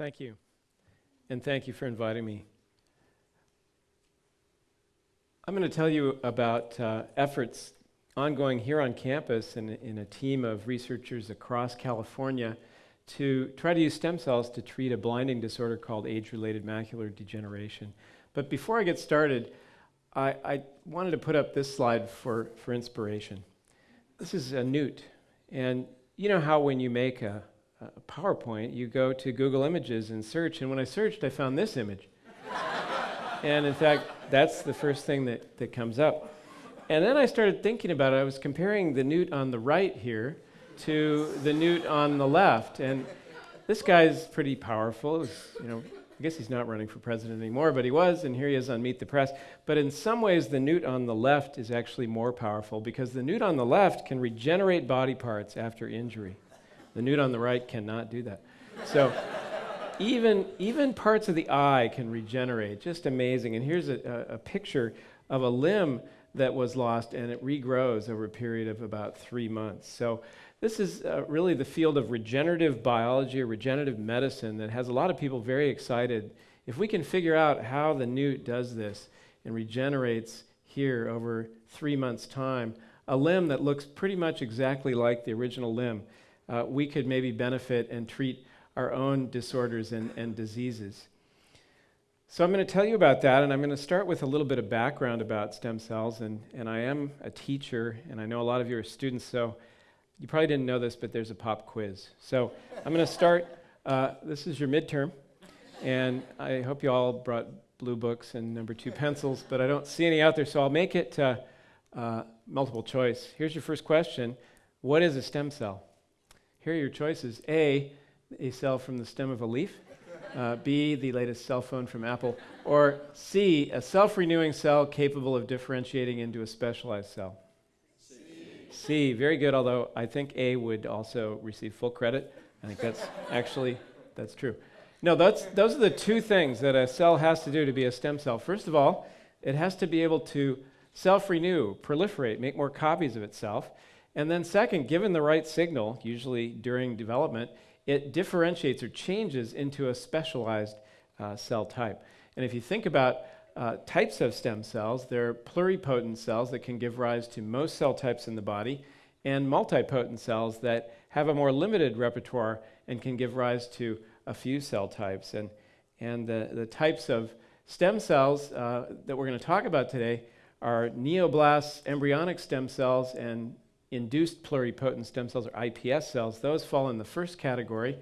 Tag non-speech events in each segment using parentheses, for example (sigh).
Thank you. And thank you for inviting me. I'm going to tell you about uh, efforts ongoing here on campus and in a team of researchers across California to try to use stem cells to treat a blinding disorder called age related macular degeneration. But before I get started, I, I, wanted to put up this slide for, for inspiration. This is a newt. And you know how when you make a, a PowerPoint, you go to Google Images and search. And when I searched, I found this image. (laughs) and in fact, that's the first thing that, that comes up. And then I started thinking about it. I was comparing the newt on the right here to the newt on the left. And this guy's pretty powerful. Was, you know, I guess he's not running for president anymore, but he was, and here he is on Meet the Press. But in some ways, the newt on the left is actually more powerful because the newt on the left can regenerate body parts after injury. The newt on the right cannot do that. So even, even parts of the eye can regenerate. Just amazing. And here's a, a, a picture of a limb that was lost, and it regrows over a period of about three months. So this is uh, really the field of regenerative biology or regenerative medicine that has a lot of people very excited. If we can figure out how the newt does this and regenerates here over three months' time, a limb that looks pretty much exactly like the original limb, uh, we could maybe benefit and treat our own disorders and, and diseases. So I'm going to tell you about that, and I'm going to start with a little bit of background about stem cells. And, and I am a teacher, and I know a lot of you are students, so you probably didn't know this, but there's a pop quiz. So I'm going to start. Uh, this is your midterm, and I hope you all brought blue books and number two pencils, but I don't see any out there, so I'll make it uh, uh, multiple choice. Here's your first question What is a stem cell? Here are your choices A, a cell from the stem of a leaf. Uh, B, the latest cell phone from Apple. Or C, a self renewing cell capable of differentiating into a specialized cell. C. C, very good, although I think A would also receive full credit. I think that's (laughs) actually, that's true. No, that's, those are the two things that a cell has to do to be a stem cell. First of all, it has to be able to self renew, proliferate, make more copies of itself. And then, second, given the right signal, usually during development, it differentiates or changes into a specialized uh, cell type. And if you think about uh, types of stem cells, they're pluripotent cells that can give rise to most cell types in the body, and multipotent cells that have a more limited repertoire and can give rise to a few cell types. And, and the, the types of stem cells uh, that we're going to talk about today are neoblasts, embryonic stem cells, and induced pluripotent stem cells, or iPS cells, those fall in the first category,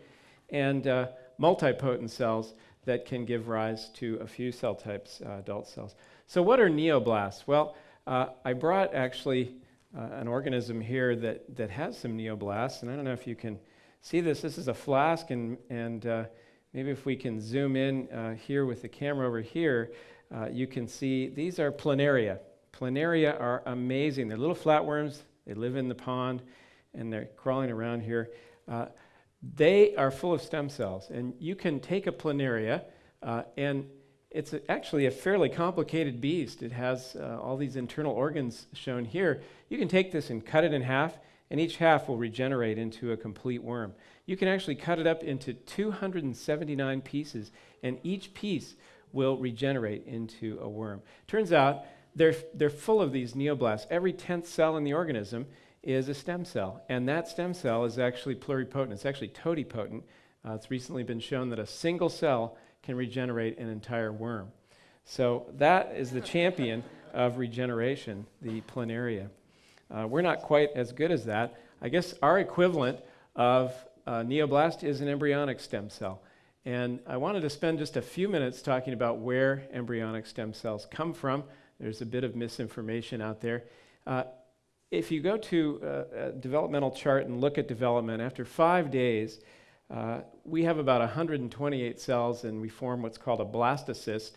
and uh, multipotent cells that can give rise to a few cell types, uh, adult cells. So, what are neoblasts? Well, uh, I brought actually uh, an organism here that, that has some neoblasts, and I don't know if you can see this. This is a flask, and, and uh, maybe if we can zoom in uh, here with the camera over here, you can see these are planaria. Planaria are amazing. They're little flatworms they live in the pond and they're crawling around here. Uh, they are full of stem cells. And you can take a planaria, uh, and it's a, actually a fairly complicated beast. It has uh, all these internal organs shown here. You can take this and cut it in half, and each half will regenerate into a complete worm. You can actually cut it up into 279 pieces, and each piece will regenerate into a worm. Turns out they're, they're full of these neoblasts. Every 10th cell in the organism is a stem cell, and that stem cell is actually pluripotent. It's actually totipotent. Uh, it's recently been shown that a single cell can regenerate an entire worm. So that is the champion (laughs) of regeneration, the planaria. Uh, we're not quite as good as that. I guess our equivalent of uh, neoblast is an embryonic stem cell. And I wanted to spend just a few minutes talking about where embryonic stem cells come from. There's a bit of misinformation out there. Uh, if you go to a, a, developmental chart and look at development, after five days, uh, we have about 128 cells and we form what's called a blastocyst.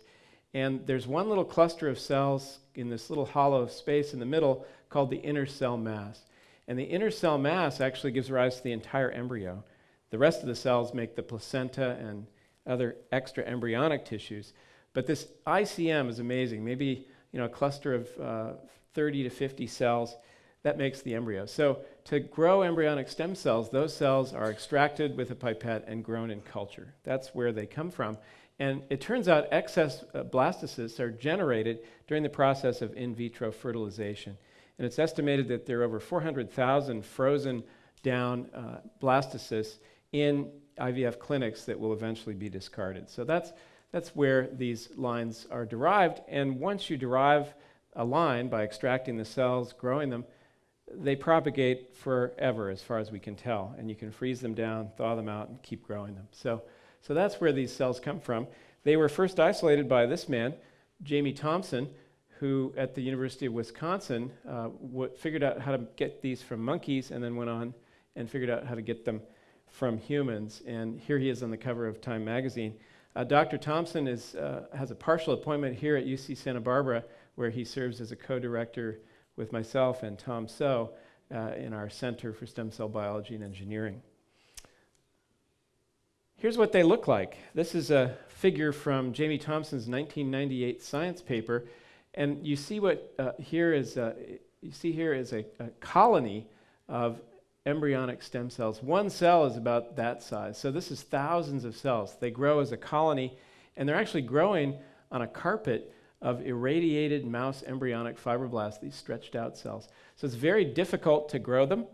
And there's one little cluster of cells in this little hollow space in the middle called the inner cell mass. And the inner cell mass actually gives rise to the entire embryo. The rest of the cells make the placenta and other extra embryonic tissues. But this ICM is amazing. Maybe you know, a cluster of uh, 30 to 50 cells that makes the embryo. So to grow embryonic stem cells, those cells are extracted with a pipette and grown in culture. That's where they come from. And it turns out excess uh, blastocysts are generated during the process of in vitro fertilization. And it's estimated that there are over 400,000 frozen down uh, blastocysts in IVF clinics that will eventually be discarded. So that's, that's where these lines are derived. And once you derive a line by extracting the cells, growing them, they propagate forever as far as we can tell. And you can freeze them down, thaw them out, and keep growing them. So, so that's where these cells come from. They were first isolated by this man, Jamie Thomson, who at the University of Wisconsin uh, figured out how to get these from monkeys and then went on and figured out how to get them from humans. And here he is on the cover of Time magazine. Uh, Dr. Thomson is, uh, has a partial appointment here at UC Santa Barbara, where he serves as a co director with myself and Tom Soh uh, in our Center for Stem Cell Biology and Engineering. Here's what they look like. This is a figure from Jamie Thomson's 1998 science paper and you see what uh, here is, a, you see here is a, a colony of embryonic stem cells. One cell is about that size. So this is thousands of cells. They grow as a colony, and they're actually growing on a carpet of irradiated mouse embryonic fibroblasts, these stretched out cells. So it's very difficult to grow them.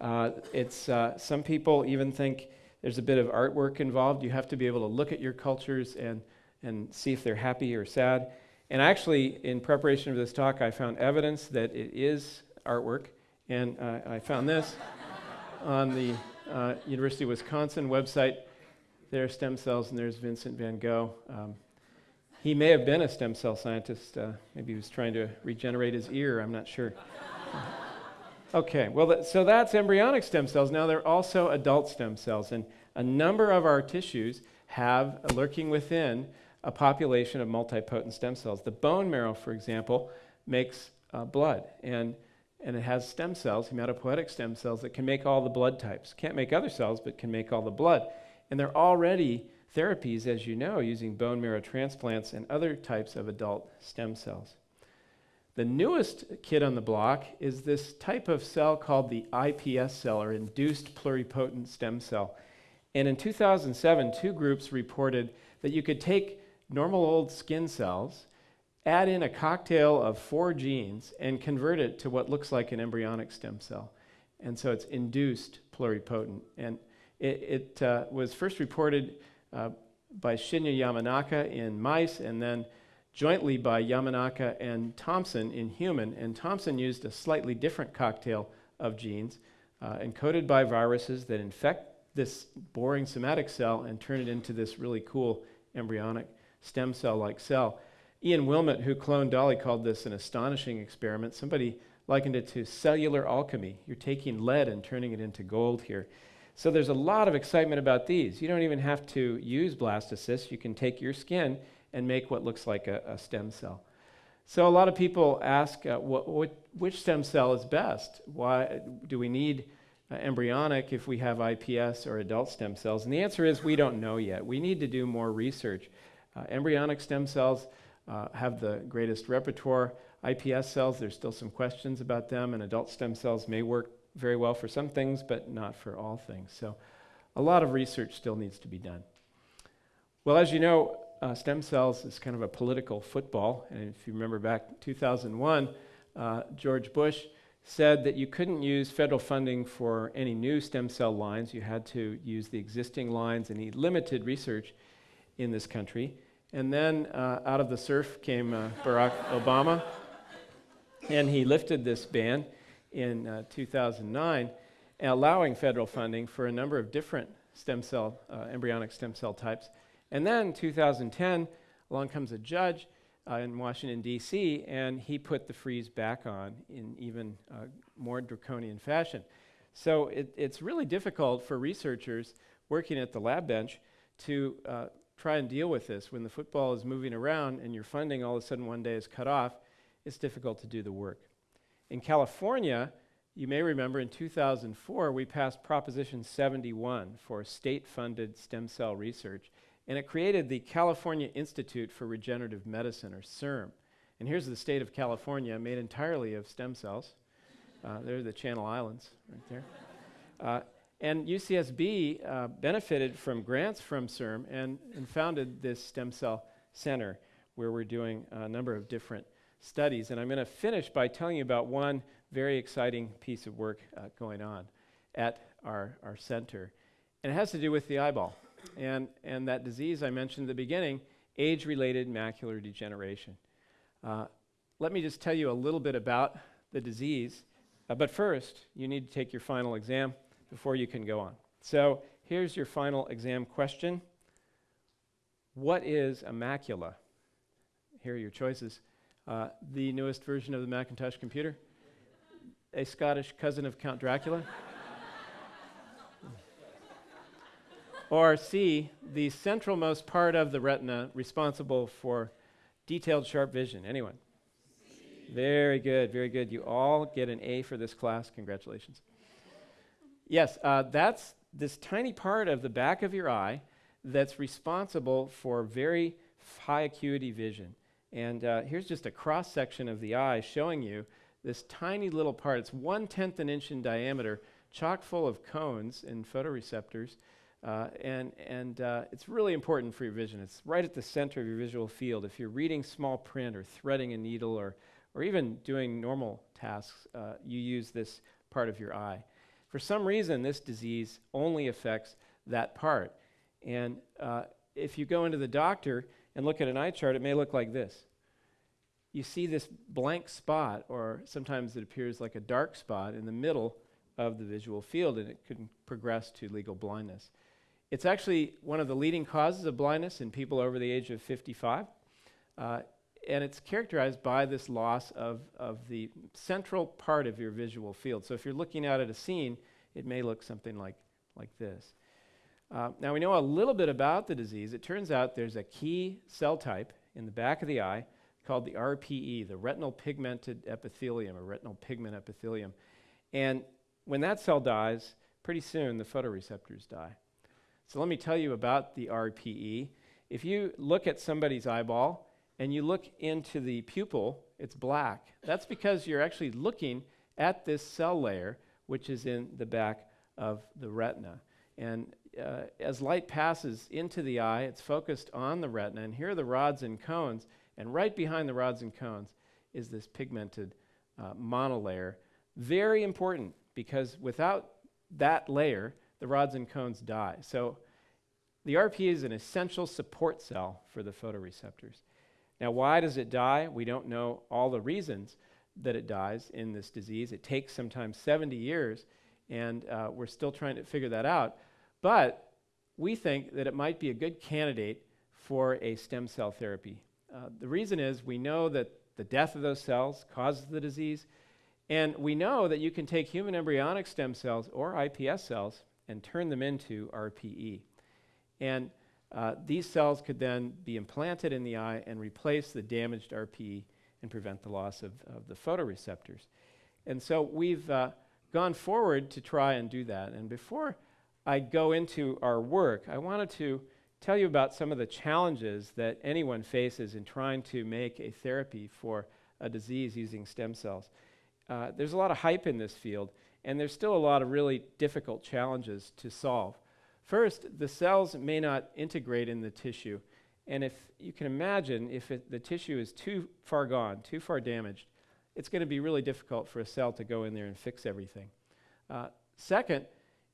Uh, it's, uh, some people even think there's a bit of artwork involved. You have to be able to look at your cultures and, and see if they're happy or sad. And actually, in preparation for this talk, I found evidence that it is artwork. And uh, I found this on the uh, University of Wisconsin website. There are stem cells, and there's Vincent van Gogh. Um, he may have been a stem cell scientist. Uh, maybe he was trying to regenerate his ear. I'm not sure. (laughs) okay, well, so that's embryonic stem cells. Now, there are also adult stem cells. And a number of our tissues have, lurking within, a population of multipotent stem cells. The bone marrow, for example, makes uh, blood, and, and it has stem cells, hematopoietic stem cells, that can make all the blood types. Can't make other cells, but can make all the blood. And there are already therapies, as you know, using bone marrow transplants and other types of adult stem cells. The newest kid on the block is this type of cell called the IPS cell, or induced pluripotent stem cell. And in 2007, two groups reported that you could take normal old skin cells, add in a cocktail of four genes, and convert it to what looks like an embryonic stem cell. And so it's induced pluripotent. And it, it uh, was first reported uh, by Shinya Yamanaka in mice, and then jointly by Yamanaka and Thomson in human. And Thomson used a slightly different cocktail of genes uh, encoded by viruses that infect this boring somatic cell and turn it into this really cool embryonic stem cell like cell. Ian Wilmut, who cloned Dolly, called this an astonishing experiment. Somebody likened it to cellular alchemy. You're taking lead and turning it into gold here. So there's a lot of excitement about these. You don't even have to use blastocysts. You can take your skin and make what looks like a, a stem cell. So a lot of people ask, uh, which stem cell is best? Why do we need uh, embryonic if we have IPS or adult stem cells? And the answer is we don't know yet. We need to do more research. Uh, embryonic stem cells uh, have the greatest repertoire. IPS cells, there's still some questions about them, and adult stem cells may work very well for some things, but not for all things. So a lot of research still needs to be done. Well, as you know, uh, stem cells is kind of a political football. And if you remember back 2001, uh, George Bush said that you couldn't use federal funding for any new stem cell lines. You had to use the existing lines, and he limited research in this country. And then uh, out of the surf came uh, Barack Obama, and he lifted this ban in uh, 2009, allowing federal funding for a number of different stem cell, uh, embryonic stem cell types. And then 2010, along comes a judge uh, in Washington, D.C., and he put the freeze back on in even uh, more draconian fashion. So it, it's really difficult for researchers working at the lab bench to try and deal with this. When the football is moving around and your funding all of a sudden one day is cut off, it's difficult to do the work. In California, you may remember in 2004, we passed Proposition 71 for state funded stem cell research, and it created the California Institute for Regenerative Medicine, or CIRM. And here's the state of California, made entirely of stem cells. Uh, they're the Channel Islands right there. Uh, and UCSB uh, benefited from grants from CIRM and, and founded this stem cell center where we're doing a number of different studies. And I'm going to finish by telling you about one very exciting piece of work uh, going on at our, our center. And it has to do with the eyeball and, and that disease I mentioned at the beginning, age related macular degeneration. Uh, let me just tell you a little bit about the disease. Uh, but first, you need to take your final exam before you can go on. So here's your final exam question What is a macula? Here are your choices. Uh, the newest version of the Macintosh computer, a Scottish cousin of Count Dracula. (laughs) or C, the centralmost part of the retina responsible for detailed sharp vision. Anyone? C. Very good, very good. You all get an A for this class. Congratulations. Yes, uh, that's this tiny part of the back of your eye that's responsible for very high acuity vision. And uh, here's just a cross section of the eye showing you this tiny little part. It's one tenth an inch in diameter, chock full of cones and photoreceptors. Uh, and and uh, it's really important for your vision. It's right at the center of your visual field. If you're reading small print or threading a needle or, or even doing normal tasks, uh, you use this part of your eye. For some reason, this disease only affects that part. And uh, if you go into the doctor and look at an eye chart, it may look like this. You see this blank spot, or sometimes it appears like a dark spot in the middle of the visual field, and it can progress to legal blindness. It's actually one of the leading causes of blindness in people over the age of 55. Uh, and it's characterized by this loss of, of the central part of your visual field. So if you're looking out at a scene, it may look something like, like this. Uh, now we know a little bit about the disease. It turns out there's a key cell type in the back of the eye called the RPE, the retinal pigmented epithelium, or retinal pigment epithelium. And when that cell dies, pretty soon the photoreceptors die. So let me tell you about the RPE. If you look at somebody's eyeball and you look into the pupil, it's black. That's because you're actually looking at this cell layer, which is in the back of the retina. And uh, as light passes into the eye, it's focused on the retina. And here are the rods and cones. And right behind the rods and cones is this pigmented uh, monolayer. Very important because without that layer, the rods and cones die. So the RPE is an essential support cell for the photoreceptors. Now, why does it die? We don't know all the reasons that it dies in this disease. It takes sometimes 70 years, and uh, we're still trying to figure that out. But we think that it might be a good candidate for a stem cell therapy. Uh, the reason is we know that the death of those cells causes the disease, and we know that you can take human embryonic stem cells or iPS cells and turn them into RPE. And uh, these cells could then be implanted in the eye and replace the damaged RPE and prevent the loss of, of the photoreceptors. And so we've uh, gone forward to try and do that. And before I go into our work, I wanted to tell you about some of the challenges that anyone faces in trying to make a therapy for a disease using stem cells. Uh, there's a lot of hype in this field, and there's still a lot of really difficult challenges to solve. First, the cells may not integrate in the tissue. And if you can imagine, if it, the tissue is too far gone, too far damaged, it's going to be really difficult for a cell to go in there and fix everything. Uh, second,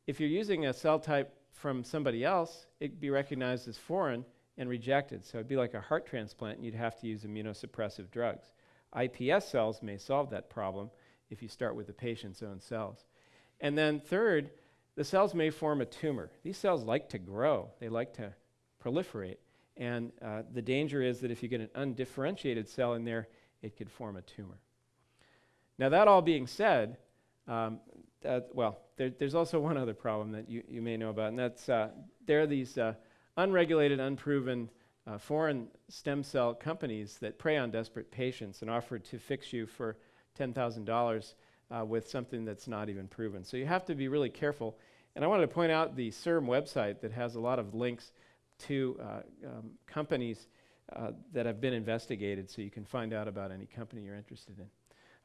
if you're using a cell type from somebody else, it'd be recognized as foreign and rejected. So it'd be like a heart transplant, and you'd have to use immunosuppressive drugs. iPS cells may solve that problem if you start with the patient's own cells. And then third, the cells may form a tumor. These cells like to grow, they like to proliferate. And uh, the danger is that if you get an undifferentiated cell in there, it could form a tumor. Now, that all being said, um, well, there, there's also one other problem that you, you may know about, and that's uh, there are these uh, unregulated, unproven uh, foreign stem cell companies that prey on desperate patients and offer to fix you for $10,000 uh, with something that's not even proven. So you have to be really careful. And I wanted to point out the CIRM website that has a lot of links to uh, um, companies uh, that have been investigated so you can find out about any company you're interested in.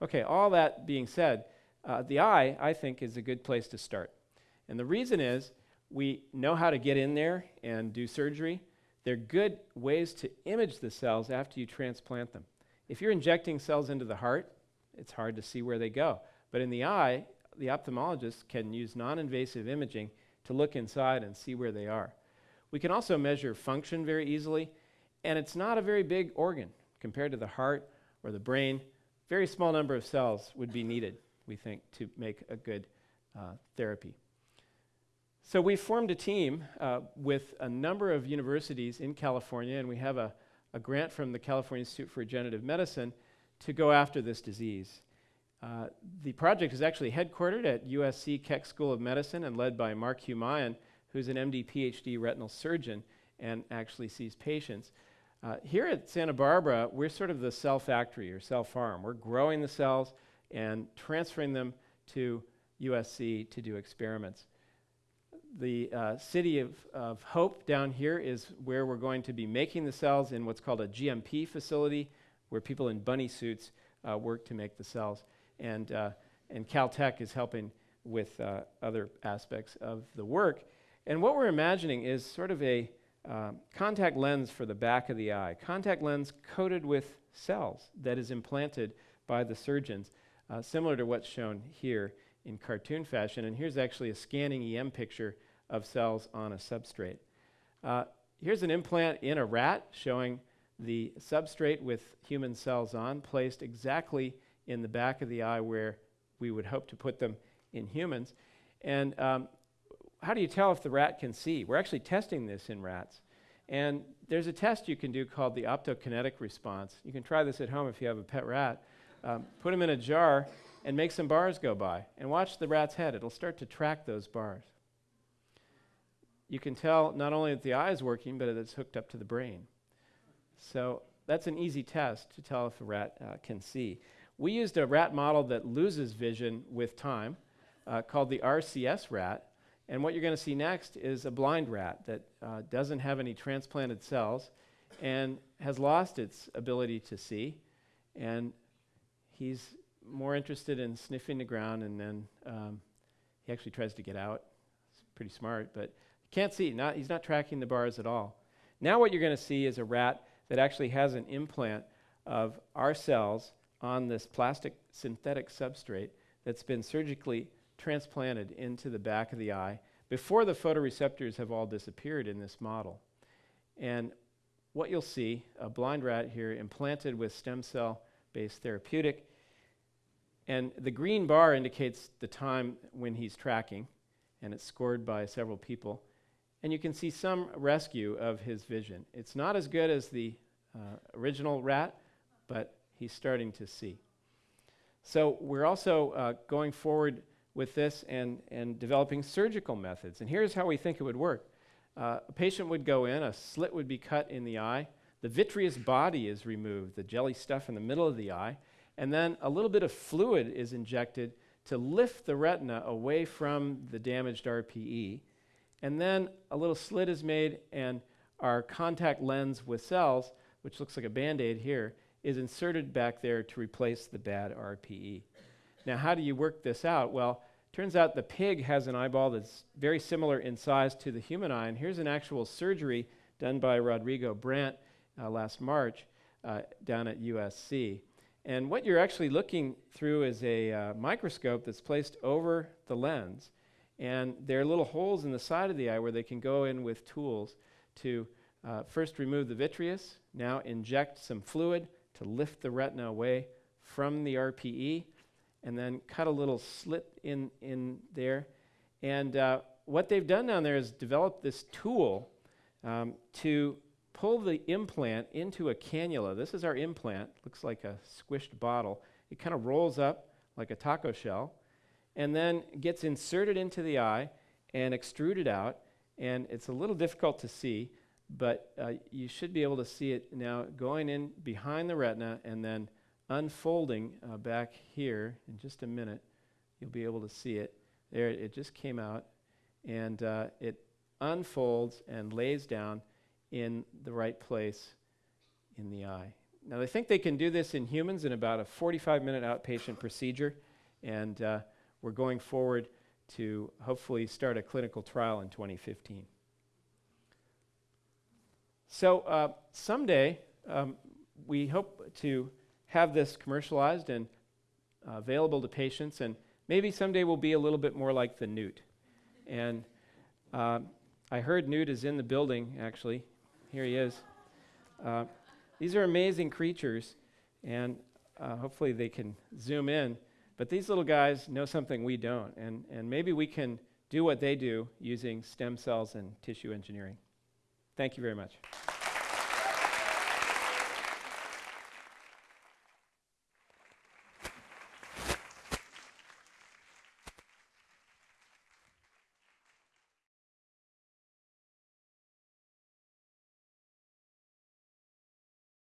Okay, all that being said, uh, the eye, I think, is a good place to start. And the reason is we know how to get in there and do surgery. They're good ways to image the cells after you transplant them. If you're injecting cells into the heart, it's hard to see where they go. But in the eye, the ophthalmologist can use non invasive imaging to look inside and see where they are. We can also measure function very easily, and it's not a very big organ compared to the heart or the brain. Very small number of cells would be needed, we think, to make a good uh, therapy. So we formed a team uh, with a number of universities in California, and we have a, a, grant from the California Institute for Regenerative Medicine to go after this disease. Uh, the project is actually headquartered at USC Keck School of Medicine and led by Mark Humayun, who's an MD PhD retinal surgeon and actually sees patients. Uh, here at Santa Barbara, we're sort of the cell factory or cell farm. We're growing the cells and transferring them to USC to do experiments the uh, city of, of Hope down here is where we're going to be making the cells in what's called a GMP facility, where people in bunny suits uh, work to make the cells. And, uh, and Caltech is helping with uh, other aspects of the work. And what we're imagining is sort of a um, contact lens for the back of the eye, contact lens coated with cells that is implanted by the surgeons, uh, similar to what's shown here in cartoon fashion. And here's actually a scanning EM picture of cells on a substrate. Uh, here's an implant in a rat showing the substrate with human cells on, placed exactly in the back of the eye where we would hope to put them in humans. And um, how do you tell if the rat can see? We're actually testing this in rats. And there's a test you can do called the optokinetic response. You can try this at home if you have a pet rat. Um, put them in a jar and make some bars go by and watch the rat's head. It'll start to track those bars you can tell not only that the eye is working, but that it's hooked up to the brain. So that's an easy test to tell if a rat uh, can see. We used a rat model that loses vision with time uh, called the RCS rat. And what you're going to see next is a blind rat that uh, doesn't have any transplanted cells and has lost its ability to see. And he's more interested in sniffing the ground, and then um, he actually tries to get out. It's pretty smart, but can't see, not, he's not tracking the bars at all. Now, what you're going to see is a rat that actually has an implant of our cells on this plastic synthetic substrate that's been surgically transplanted into the back of the eye before the photoreceptors have all disappeared in this model. And what you'll see, a blind rat here implanted with stem cell based therapeutic. And the green bar indicates the time when he's tracking, and it's scored by several people and you can see some rescue of his vision. It's not as good as the uh, original rat, but he's starting to see. So we're also uh, going forward with this and, and developing surgical methods. And here's how we think it would work. Uh, a patient would go in, a slit would be cut in the eye, the vitreous body is removed, the jelly stuff in the middle of the eye, and then a little bit of fluid is injected to lift the retina away from the damaged RPE and then a little slit is made, and our contact lens with cells, which looks like a band aid here, is inserted back there to replace the bad RPE. Now, how do you work this out? Well, turns out the pig has an eyeball that's very similar in size to the human eye. And here's an actual surgery done by Rodrigo Brant uh, last March uh, down at USC. And what you're actually looking through is a uh, microscope that's placed over the lens. And there are little holes in the side of the eye where they can go in with tools to uh, first remove the vitreous, now inject some fluid to lift the retina away from the RPE, and then cut a little slit in, in there. And uh, what they've done down there is develop this tool um, to pull the implant into a cannula. This is our implant, looks like a squished bottle. It kind of rolls up like a taco shell and then gets inserted into the eye and extruded out. And it's a little difficult to see, but uh, you should be able to see it now going in behind the retina and then unfolding uh, back here in just a minute. You'll be able to see it. There, it just came out, and uh, it unfolds and lays down in the right place in the eye. Now, they think they can do this in humans in about a 45 minute outpatient procedure, and uh, we're going forward to hopefully start a clinical trial in 2015. So uh, someday, um, we hope to have this commercialized and uh, available to patients, and maybe someday we'll be a little bit more like the newt. And uh, I heard Newt is in the building, actually. Here he is. Uh, these are amazing creatures, and uh, hopefully they can zoom in. But these little guys know something we don't, and, and maybe we can do what they do using stem cells and tissue engineering. Thank you very much.